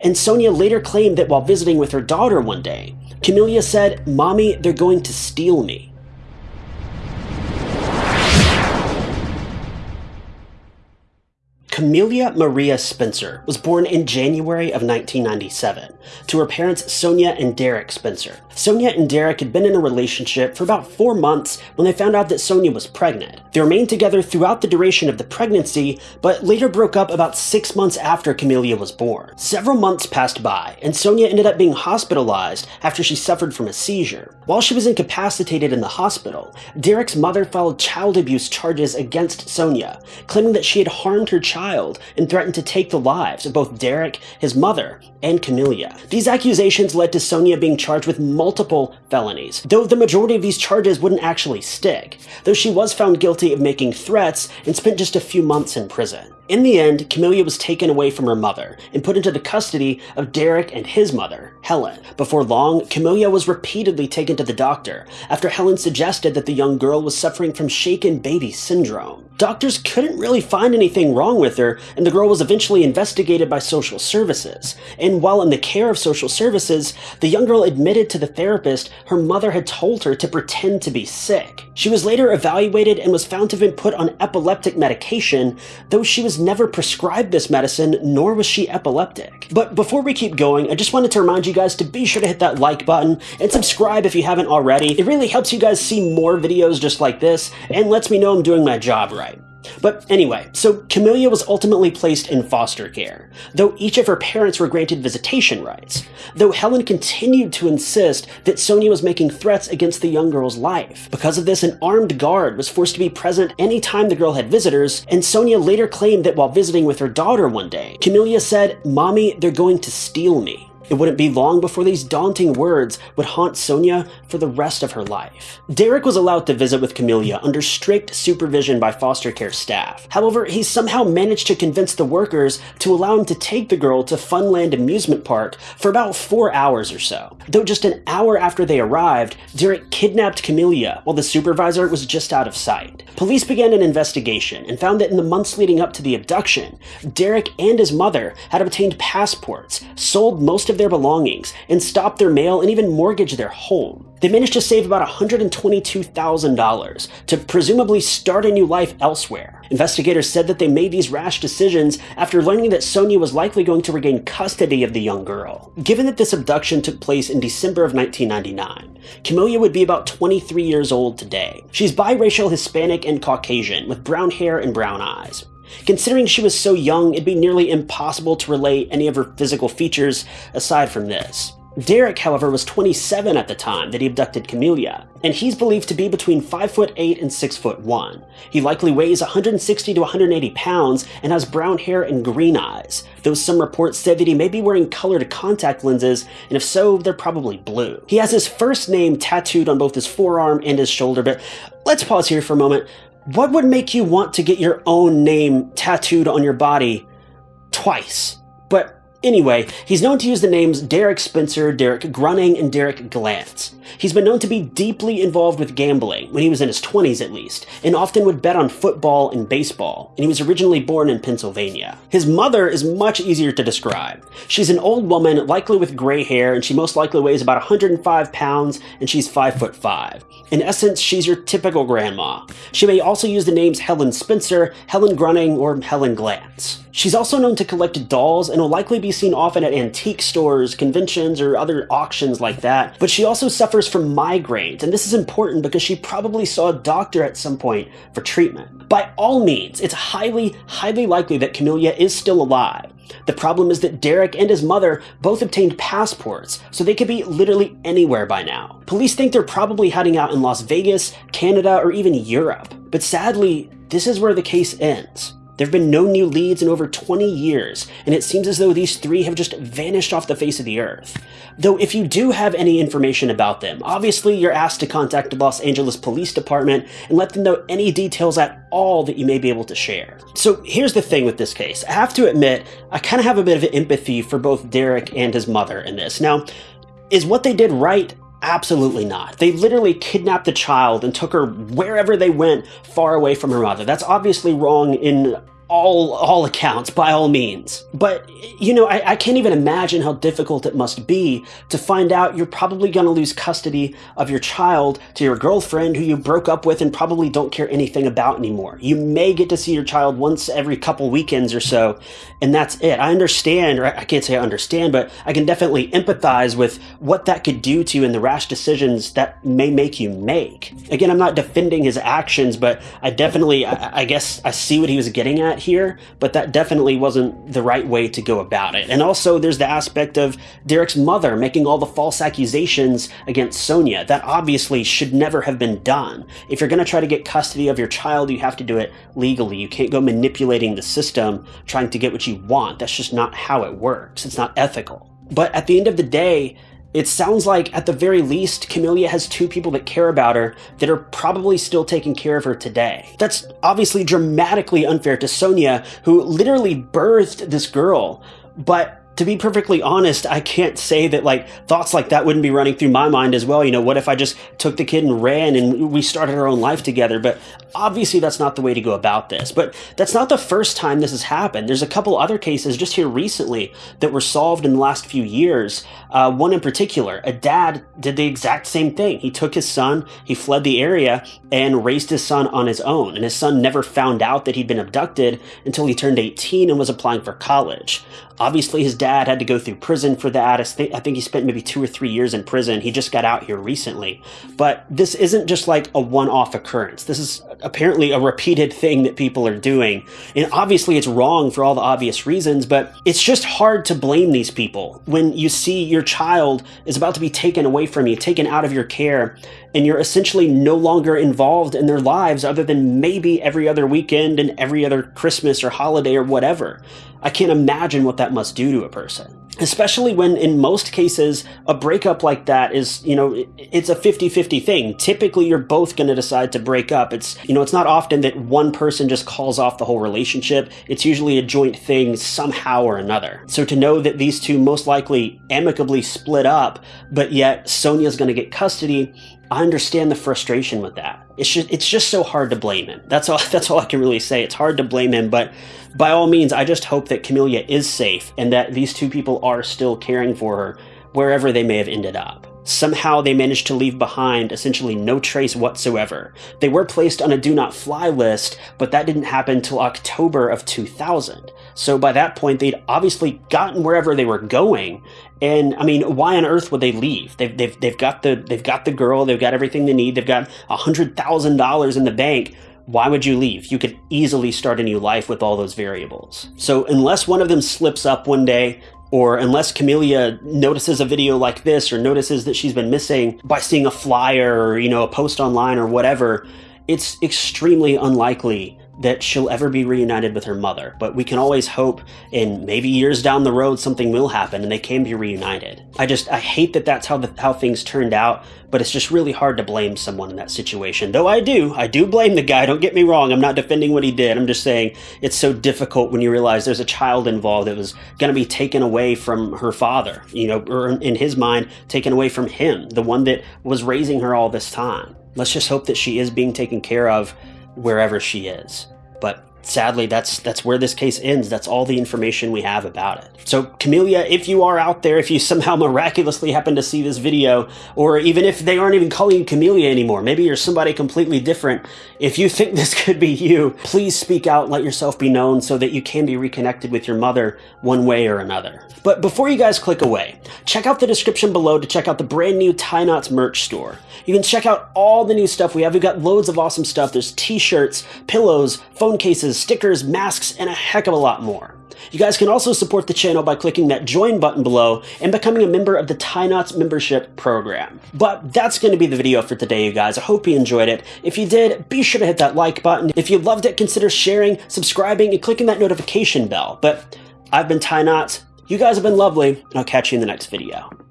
And Sonia later claimed that while visiting with her daughter one day, Camelia said, Mommy, they're going to steal me. Camelia Maria Spencer was born in January of 1997 to her parents Sonia and Derek Spencer. Sonia and Derek had been in a relationship for about four months when they found out that Sonia was pregnant. They remained together throughout the duration of the pregnancy, but later broke up about six months after Camelia was born. Several months passed by, and Sonia ended up being hospitalized after she suffered from a seizure. While she was incapacitated in the hospital, Derek's mother filed child abuse charges against Sonia, claiming that she had harmed her child child and threatened to take the lives of both Derek, his mother, and Camelia. These accusations led to Sonia being charged with multiple felonies, though the majority of these charges wouldn't actually stick, though she was found guilty of making threats and spent just a few months in prison. In the end, Camelia was taken away from her mother and put into the custody of Derek and his mother, Helen. Before long, Camelia was repeatedly taken to the doctor after Helen suggested that the young girl was suffering from shaken baby syndrome. Doctors couldn't really find anything wrong with her, and the girl was eventually investigated by social services. And while in the care of social services, the young girl admitted to the therapist her mother had told her to pretend to be sick. She was later evaluated and was found to have been put on epileptic medication, though she was never prescribed this medicine, nor was she epileptic. But before we keep going, I just wanted to remind you guys to be sure to hit that like button and subscribe if you haven't already. It really helps you guys see more videos just like this and lets me know I'm doing my job right. But anyway, so Camelia was ultimately placed in foster care, though each of her parents were granted visitation rights, though Helen continued to insist that Sonia was making threats against the young girl's life. Because of this, an armed guard was forced to be present anytime the girl had visitors, and Sonia later claimed that while visiting with her daughter one day, Camelia said, Mommy, they're going to steal me. It wouldn't be long before these daunting words would haunt Sonia for the rest of her life. Derek was allowed to visit with Camelia under strict supervision by foster care staff. However, he somehow managed to convince the workers to allow him to take the girl to Funland Amusement Park for about four hours or so. Though just an hour after they arrived, Derek kidnapped Camelia while the supervisor was just out of sight. Police began an investigation and found that in the months leading up to the abduction, Derek and his mother had obtained passports, sold most of their belongings and stop their mail and even mortgage their home. They managed to save about $122,000 to presumably start a new life elsewhere. Investigators said that they made these rash decisions after learning that Sonia was likely going to regain custody of the young girl. Given that this abduction took place in December of 1999, Camelia would be about 23 years old today. She's biracial Hispanic and Caucasian, with brown hair and brown eyes. Considering she was so young, it'd be nearly impossible to relate any of her physical features aside from this. Derek, however, was 27 at the time that he abducted Camelia, and he's believed to be between 5 foot 8 and 6 foot 1. He likely weighs 160 to 180 pounds and has brown hair and green eyes, though some reports say that he may be wearing colored contact lenses, and if so, they're probably blue. He has his first name tattooed on both his forearm and his shoulder, but let's pause here for a moment. What would make you want to get your own name tattooed on your body twice? But Anyway, he's known to use the names Derek Spencer, Derek Grunning, and Derek Glantz. He's been known to be deeply involved with gambling, when he was in his 20s at least, and often would bet on football and baseball, and he was originally born in Pennsylvania. His mother is much easier to describe. She's an old woman, likely with gray hair, and she most likely weighs about 105 pounds, and she's 5 foot 5. In essence, she's your typical grandma. She may also use the names Helen Spencer, Helen Grunning, or Helen Glantz. She's also known to collect dolls and will likely be seen often at antique stores, conventions, or other auctions like that, but she also suffers from migraines, and this is important because she probably saw a doctor at some point for treatment. By all means, it's highly, highly likely that Camelia is still alive. The problem is that Derek and his mother both obtained passports, so they could be literally anywhere by now. Police think they're probably hiding out in Las Vegas, Canada, or even Europe. But sadly, this is where the case ends. There have been no new leads in over 20 years, and it seems as though these three have just vanished off the face of the earth. Though if you do have any information about them, obviously you're asked to contact the Los Angeles Police Department and let them know any details at all that you may be able to share. So here's the thing with this case. I have to admit, I kind of have a bit of empathy for both Derek and his mother in this. Now, is what they did right? Absolutely not. They literally kidnapped the child and took her wherever they went far away from her mother. That's obviously wrong in all all accounts by all means. But you know I, I, can't even imagine how difficult it must be to find out you're probably going to lose custody of your child to your girlfriend who you broke up with and probably don't care anything about anymore. You may get to see your child once every couple weekends or so and that's it. I understand or i can't say i understand but i can definitely empathize with what that could do to you and the rash decisions that may make you make. Again i'm not defending his actions but i definitely I, I guess i see what he was getting at here, but that definitely wasn't the right way to go about it. And also, there's the aspect of Derek's mother making all the false accusations against Sonia. That obviously should never have been done. If you're going to try to get custody of your child, you have to do it legally. You can't go manipulating the system trying to get what you want. That's just not how it works. It's not ethical. But at the end of the day, it sounds like, at the very least, Camelia has two people that care about her that are probably still taking care of her today. That's obviously dramatically unfair to Sonia, who literally birthed this girl, but to be perfectly honest, I can't say that like thoughts like that wouldn't be running through my mind as well. You know, what if I just took the kid and ran and we started our own life together? But obviously that's not the way to go about this. But that's not the first time this has happened. There's a couple other cases just here recently that were solved in the last few years. Uh, one in particular, a dad did the exact same thing. He took his son, he fled the area and raised his son on his own. And his son never found out that he'd been abducted until he turned 18 and was applying for college. Obviously, his dad had to go through prison for that. I think he spent maybe two or three years in prison. He just got out here recently. But this isn't just like a one off occurrence. This is apparently a repeated thing that people are doing. And obviously, it's wrong for all the obvious reasons, but it's just hard to blame these people when you see your child is about to be taken away from you, taken out of your care, and you're essentially no longer involved in their lives other than maybe every other weekend and every other Christmas or holiday or whatever. I can't imagine what that must do to a person. Especially when, in most cases, a breakup like that is, you know, it's a 50 50 thing. Typically, you're both going to decide to break up. It's, you know, it's not often that one person just calls off the whole relationship. It's usually a joint thing somehow or another. So to know that these two most likely amicably split up, but yet Sonia's going to get custody, I understand the frustration with that. It's just it's just so hard to blame him. That's all that's all I can really say. It's hard to blame him, but by all means, I just hope that Camelia is safe and that these two people are still caring for her wherever they may have ended up. Somehow they managed to leave behind essentially no trace whatsoever. They were placed on a do not fly list, but that didn't happen till October of 2000. So by that point, they'd obviously gotten wherever they were going. And I mean, why on earth would they leave? They've, they've, they've got the they've got the girl, they've got everything they need, they've got a hundred thousand dollars in the bank why would you leave? You could easily start a new life with all those variables. So unless one of them slips up one day, or unless Camelia notices a video like this or notices that she's been missing by seeing a flyer or, you know, a post online or whatever, it's extremely unlikely that she'll ever be reunited with her mother, but we can always hope in maybe years down the road something will happen and they can be reunited. I just I hate that that's how the, how things turned out, but it's just really hard to blame someone in that situation. Though I do, I do blame the guy. Don't get me wrong. I'm not defending what he did. I'm just saying it's so difficult when you realize there's a child involved that was going to be taken away from her father, you know, or in his mind taken away from him, the one that was raising her all this time. Let's just hope that she is being taken care of wherever she is. But sadly, that's that's where this case ends. That's all the information we have about it. So, Camelia, if you are out there, if you somehow miraculously happen to see this video, or even if they aren't even calling you Camelia anymore, maybe you're somebody completely different, if you think this could be you, please speak out, let yourself be known so that you can be reconnected with your mother one way or another. But before you guys click away, check out the description below to check out the brand new Tie Knots merch store. You can check out all the new stuff we have. We've got loads of awesome stuff. There's t-shirts, pillows, phone cases, stickers, masks, and a heck of a lot more. You guys can also support the channel by clicking that join button below and becoming a member of the Tie Knots membership program. But that's going to be the video for today, you guys. I hope you enjoyed it. If you did, be sure to hit that like button. If you loved it, consider sharing, subscribing, and clicking that notification bell. But I've been Tie Knots. You guys have been lovely, and I'll catch you in the next video.